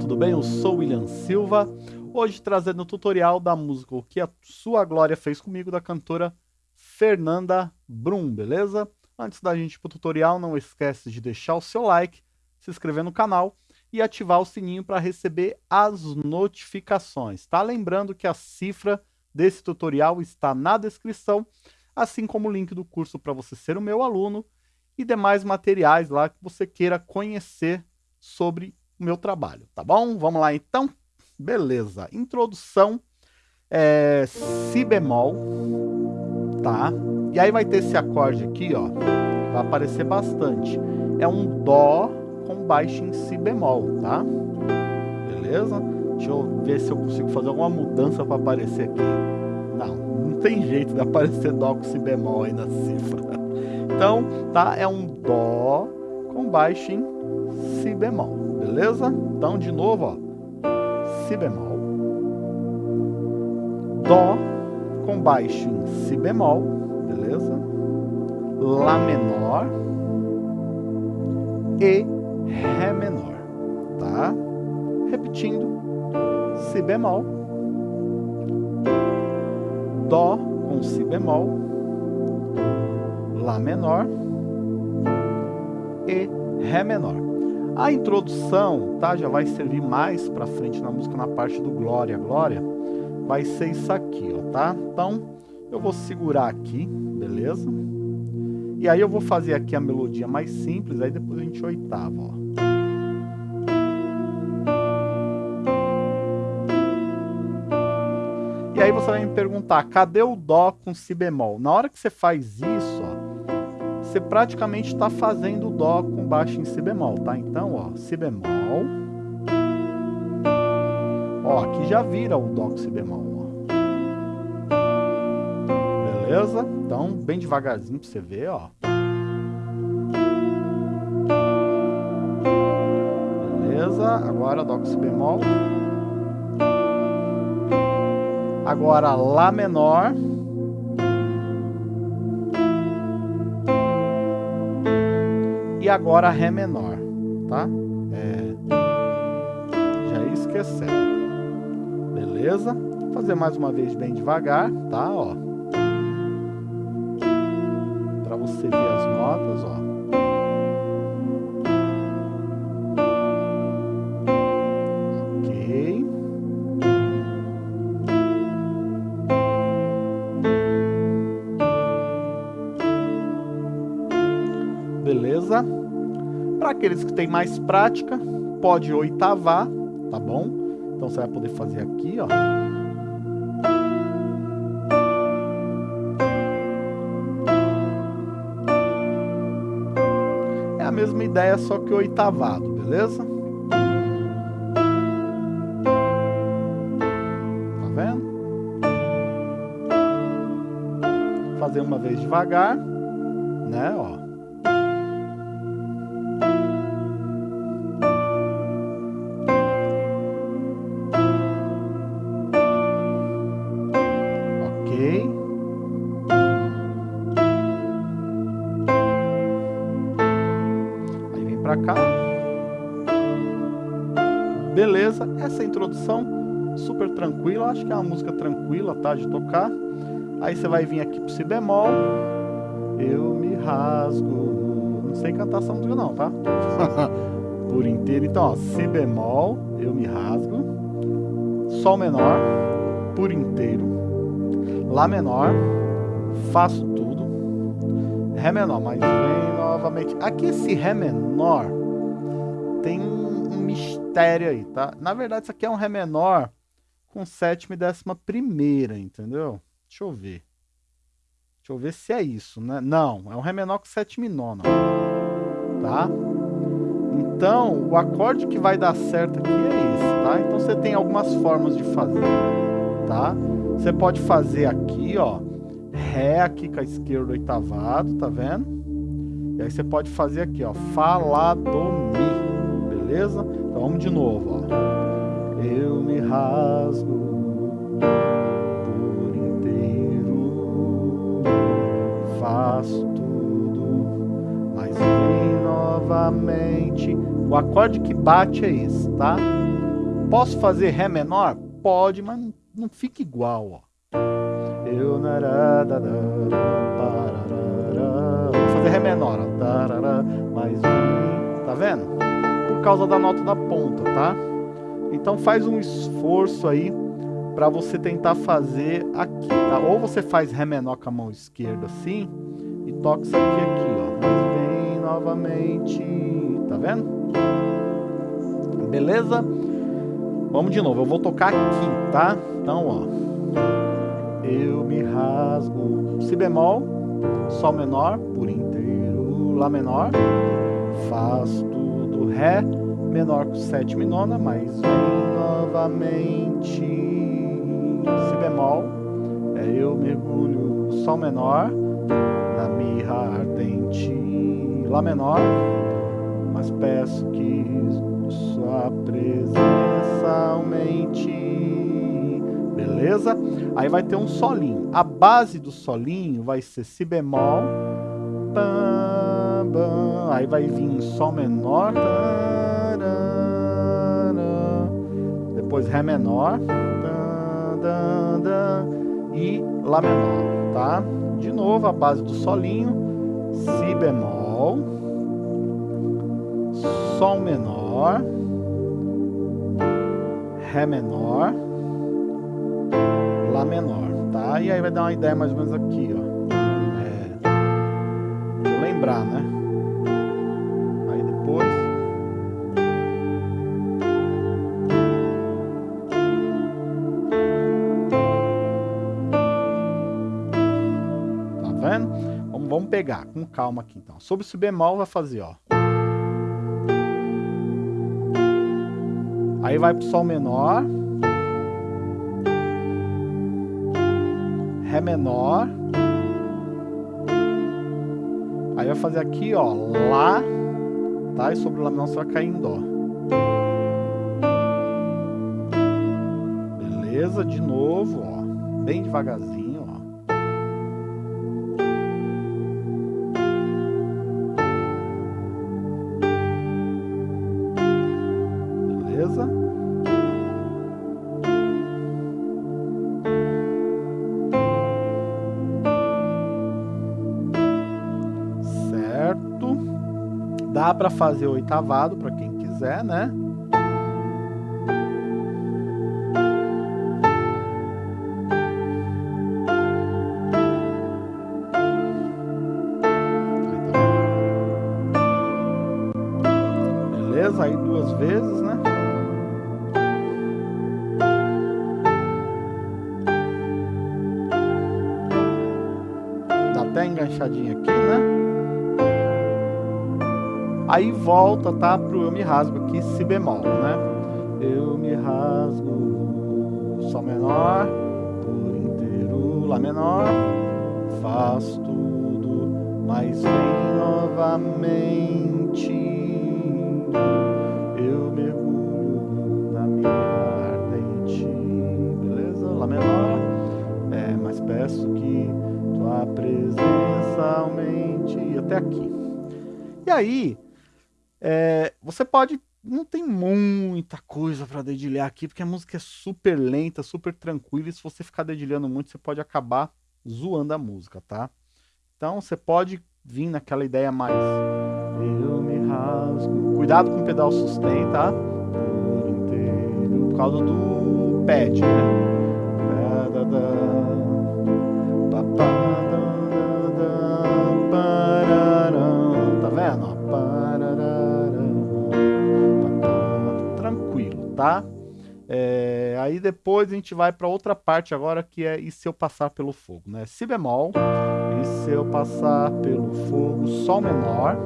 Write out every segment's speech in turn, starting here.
Tudo bem? Eu sou William Silva, hoje trazendo o tutorial da música O que a Sua Glória Fez Comigo, da cantora Fernanda Brum, beleza? Antes da gente ir pro tutorial, não esquece de deixar o seu like, se inscrever no canal e ativar o sininho para receber as notificações, tá? Lembrando que a cifra desse tutorial está na descrição, assim como o link do curso para você ser o meu aluno e demais materiais lá que você queira conhecer sobre o meu trabalho, tá bom? Vamos lá então? Beleza. Introdução, é, si bemol, tá? E aí vai ter esse acorde aqui, ó, vai aparecer bastante. É um dó com baixo em si bemol, tá? Beleza? Deixa eu ver se eu consigo fazer alguma mudança para aparecer aqui. Não, não tem jeito de aparecer dó com si bemol aí na cifra. Então, tá? É um dó com baixo em si bemol beleza? Então, de novo, ó, si bemol, dó com baixo em si bemol, beleza? lá menor e ré menor, tá? Repetindo, si bemol, dó com si bemol, lá menor e ré menor. A introdução, tá, já vai servir mais para frente na música, na parte do Glória, Glória, vai ser isso aqui, ó, tá? Então, eu vou segurar aqui, beleza? E aí eu vou fazer aqui a melodia mais simples, aí depois a gente oitava, ó. E aí você vai me perguntar, cadê o Dó com Si bemol? Na hora que você faz isso, ó, você praticamente está fazendo o Dó com baixo em Si bemol, tá? Então, ó, Si bemol. Ó, aqui já vira o Dó com Si bemol, ó. Beleza? Então, bem devagarzinho pra você ver, ó. Beleza? Agora Dó com Si bemol. Agora Lá menor. E agora Ré menor, tá? É... Já ia esquecendo. Beleza? Vou fazer mais uma vez bem devagar, tá? Ó. Pra você ver as notas, ó. Para aqueles que têm mais prática, pode oitavar, tá bom? Então você vai poder fazer aqui, ó. É a mesma ideia, só que oitavado, beleza? Tá vendo? Fazer uma vez devagar, né, ó. Aí vem para cá. Beleza, essa introdução super tranquila, acho que é uma música tranquila, tá, de tocar. Aí você vai vir aqui pro si bemol, eu me rasgo, não sei cantar essa música não, tá? Por inteiro, então ó, si bemol, eu me rasgo, sol menor, por inteiro, Lá menor, faço tudo, Ré menor, mas vem novamente. Aqui esse Ré menor tem um mistério aí, tá? Na verdade isso aqui é um Ré menor com sétima e décima primeira, entendeu? Deixa eu ver. Deixa eu ver se é isso, né? Não, é um Ré menor com sétima e nona, tá? Então, o acorde que vai dar certo aqui é esse, tá? Então você tem algumas formas de fazer, tá? Você pode fazer aqui, ó, Ré aqui com a esquerda oitavado, tá vendo? E aí você pode fazer aqui, ó, Fá, Do, Mi, beleza? Então vamos de novo, ó. Eu me rasgo por inteiro, faço tudo, mas vem novamente. O acorde que bate é esse, tá? Posso fazer Ré menor? Pode, mas não, não fica igual, ó. Eu... Vou fazer Ré menor, ó. Mais um, tá vendo? Por causa da nota da ponta, tá? Então faz um esforço aí para você tentar fazer aqui, tá? Ou você faz Ré menor com a mão esquerda assim e toca isso aqui aqui, ó. Mas vem novamente, tá vendo? Beleza? Vamos de novo, eu vou tocar aqui, tá? Então, ó. Eu me rasgo Si bemol, Sol menor por inteiro, Lá menor, Faz tudo Ré menor com sétima e nona, mas vem novamente Si bemol, é eu mergulho Sol menor, na mirra ardente Lá menor, mas peço que sua presença aumente. Beleza? Aí vai ter um solinho. A base do solinho vai ser Si bemol, aí vai vir Sol menor, depois Ré menor e Lá menor, tá? De novo, a base do solinho, Si bemol, Sol menor, Ré menor, Lá menor, tá? E aí vai dar uma ideia mais ou menos aqui, ó. É, eu lembrar, né? Aí depois... Tá vendo? Vamos, vamos pegar com calma aqui, então. Sobre o bemol vai fazer, ó. Aí vai pro Sol menor. Ré menor. Aí vai fazer aqui, ó, Lá, tá? E sobre o Lá menor você vai cair em Dó. Beleza? De novo, ó, bem devagarzinho, Dá para fazer oitavado para quem quiser, né? Aí volta, tá? Pro eu me rasgo aqui, si bemol, né? Eu me rasgo, sol menor, por inteiro, lá menor, faz tudo, mas vem novamente. Eu mergulho na minha ardente, beleza? Lá menor, é, mas peço que tua presença aumente, até aqui. E aí, é, você pode. Não tem muita coisa para dedilhar aqui, porque a música é super lenta, super tranquila, e se você ficar dedilhando muito, você pode acabar zoando a música, tá? Então você pode vir naquela ideia mais. Eu me rasgo. Cuidado com o pedal sustain, tá? Por inteiro. Por causa do pad, né? É, aí depois a gente vai para outra parte agora que é e se eu passar pelo fogo, né? Si bemol, e se eu passar pelo fogo, sol menor,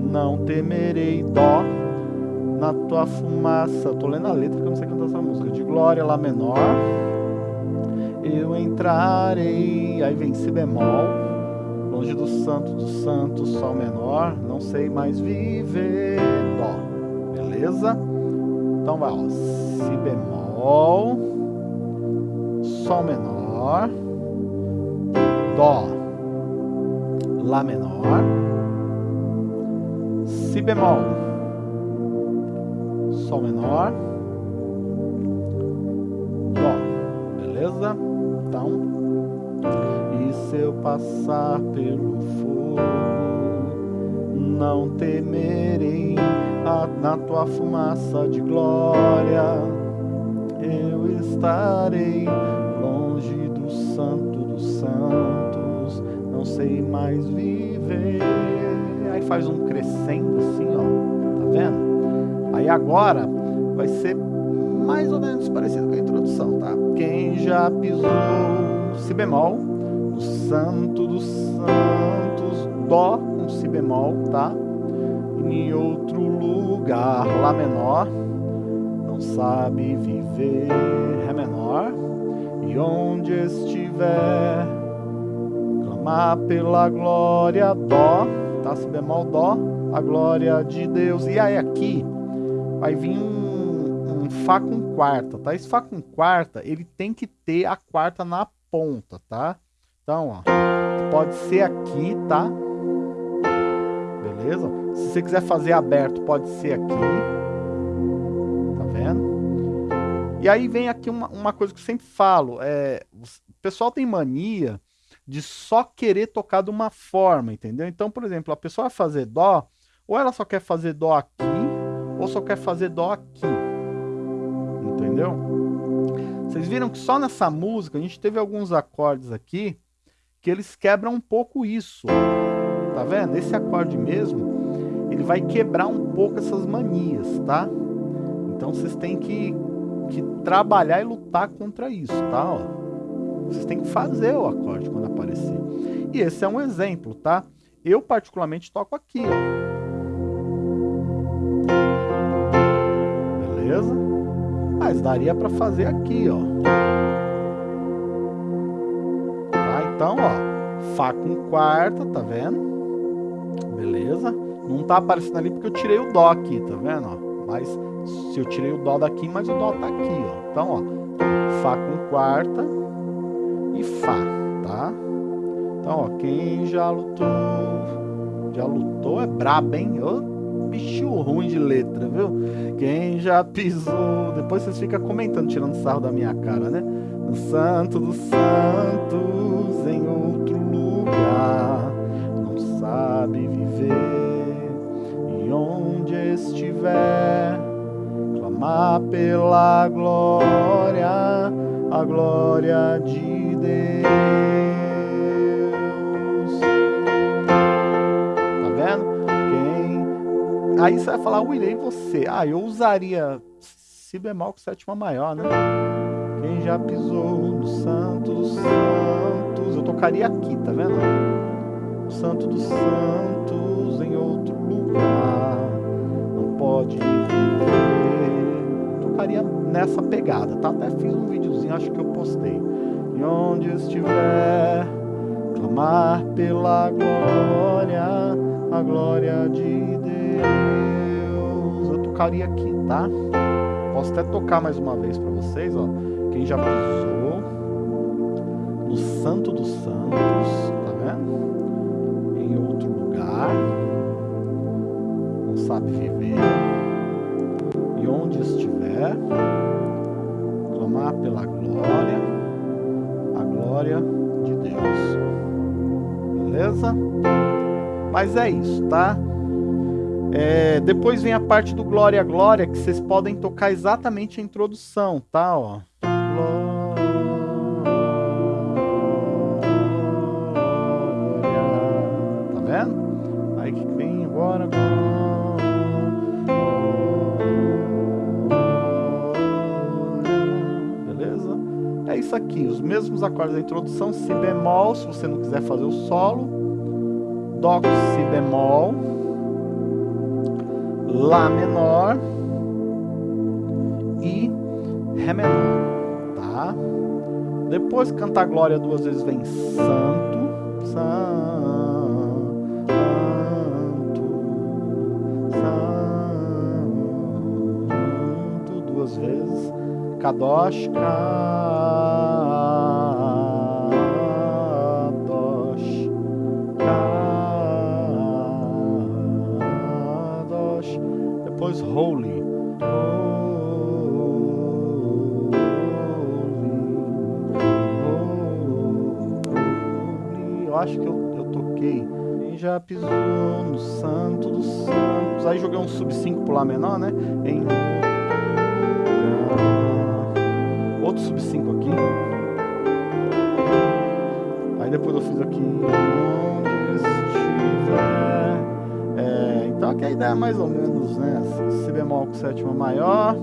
não temerei dó na tua fumaça. Tô lendo a letra que eu não sei cantar essa música. De glória lá menor, eu entrarei. Aí vem si bemol, longe do santo do santo, sol menor, não sei mais viver dó. Beleza? Então vai, ó, si bemol, sol menor, dó, lá menor, si bemol, sol menor, Dó, beleza? Então, e se eu passar pelo fogo, não temerei na tua fumaça de glória, eu estarei longe do santo dos santos, não sei mais viver. Aí faz um crescendo assim, ó, tá vendo? Aí agora vai ser mais ou menos parecido com a introdução, tá? Quem já pisou si bemol, o santo dos santos, dó si bemol, tá? Em outro lugar, lá menor, não sabe viver, ré menor, e onde estiver, clamar pela glória, dó, tá? Si bemol, dó, a glória de Deus. E aí aqui vai vir um, um Fá com quarta, tá? Esse Fá com quarta, ele tem que ter a quarta na ponta, tá? Então, ó, pode ser aqui, tá? Beleza? Se você quiser fazer aberto, pode ser aqui. Tá vendo? E aí vem aqui uma, uma coisa que eu sempre falo. É, o pessoal tem mania de só querer tocar de uma forma, entendeu? Então, por exemplo, a pessoa vai fazer dó, ou ela só quer fazer dó aqui, ou só quer fazer dó aqui. Entendeu? Vocês viram que só nessa música a gente teve alguns acordes aqui que eles quebram um pouco isso. Tá vendo? Esse acorde mesmo, ele vai quebrar um pouco essas manias, tá? Então vocês têm que, que trabalhar e lutar contra isso, tá? Ó. Vocês têm que fazer o acorde quando aparecer. E esse é um exemplo, tá? Eu particularmente toco aqui, ó. Beleza? Mas daria para fazer aqui, ó. Tá? Então, ó, Fá com quarta, tá vendo? Beleza? Não tá aparecendo ali porque eu tirei o Dó aqui, tá vendo? Ó? Mas se eu tirei o Dó daqui, mas o Dó tá aqui, ó. Então, ó, Fá com quarta e Fá, tá? Então, ó, quem já lutou, já lutou é brabo, hein? Ô, bicho ruim de letra, viu? Quem já pisou, depois vocês ficam comentando, tirando sarro da minha cara, né? No santo dos santos, em outro lugar, sabe viver, e onde estiver, clamar pela glória, a glória de Deus. Tá vendo? Quem... Aí você vai falar, William, você? Ah, eu usaria Si bemol com sétima maior, né? Quem já pisou no santo dos santos, eu tocaria aqui, tá vendo? Santo dos santos em outro lugar, não pode viver. Tocaria nessa pegada, tá? Até fiz um videozinho, acho que eu postei. E onde estiver, clamar pela glória, a glória de Deus. Eu tocaria aqui, tá? Posso até tocar mais uma vez para vocês, ó. Quem já pisou no Santo dos Santos, lugar, não sabe viver. E onde estiver, clamar pela glória, a glória de Deus. Beleza? Mas é isso, tá? É, depois vem a parte do Glória Glória, que vocês podem tocar exatamente a introdução, tá? Ó. Glória. Aqui, os mesmos acordes da introdução, Si bemol, se você não quiser fazer o solo, Dó com Si bemol, Lá menor e Ré menor, tá? Depois cantar glória duas vezes vem santo, santo, santo, duas vezes, kadosh, kadosh, santos. Aí joguei um sub 5 pro Lá menor, né? Em outro sub 5 aqui. Aí depois eu fiz aqui. É, então aqui a ideia é mais ou menos, né? Si bemol com sétima maior.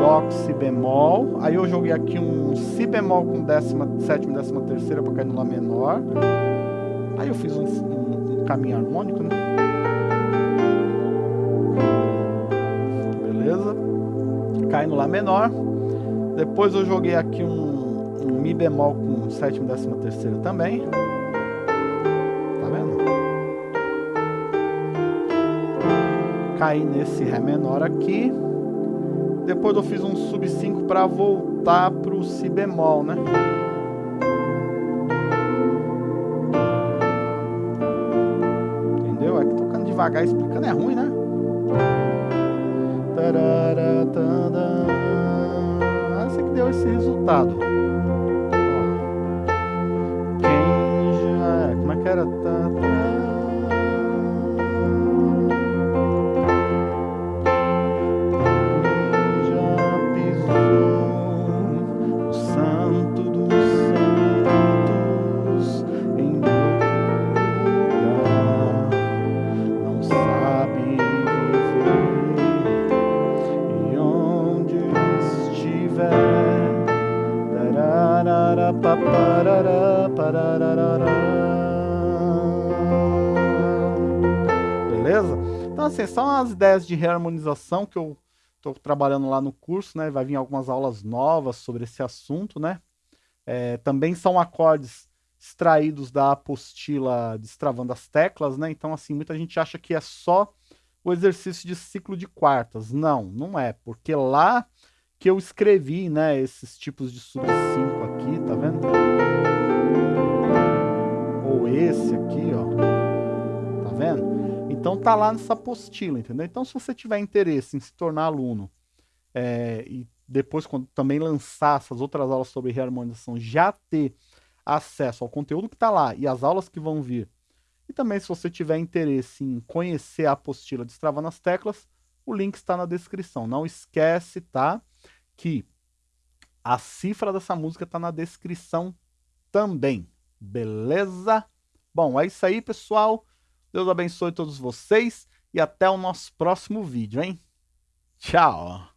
Dó com Si bemol. Aí eu joguei aqui um Si bemol com décima, sétima e décima terceira para cair no Lá menor. Aí eu fiz um, um, um caminho harmônico, né? Cai no Lá menor. Depois eu joguei aqui um, um Mi bemol com sétima e décima terceira também. Tá vendo? Caí nesse Ré menor aqui. Depois eu fiz um sub 5 para voltar pro si bemol, né? Entendeu? É que tocando devagar explicando é ruim, né? Resultado. Quem já... Como é que era? Beleza? Então, assim, são as ideias de reharmonização que eu estou trabalhando lá no curso, né? Vai vir algumas aulas novas sobre esse assunto, né? É, também são acordes extraídos da apostila Destravando as Teclas, né? Então, assim, muita gente acha que é só o exercício de ciclo de quartas. Não, não é, porque lá que eu escrevi, né, esses tipos de sub 5 aqui, tá vendo? Ou esse aqui, ó. Tá vendo? Então tá lá nessa apostila, entendeu? Então se você tiver interesse em se tornar aluno é, e depois quando também lançar essas outras aulas sobre reharmonização, já ter acesso ao conteúdo que está lá e as aulas que vão vir. E também se você tiver interesse em conhecer a apostila Destravando as Teclas, o link está na descrição. Não esquece, tá? Que a cifra dessa música está na descrição também. Beleza? Bom, é isso aí, pessoal. Deus abençoe todos vocês e até o nosso próximo vídeo, hein? Tchau!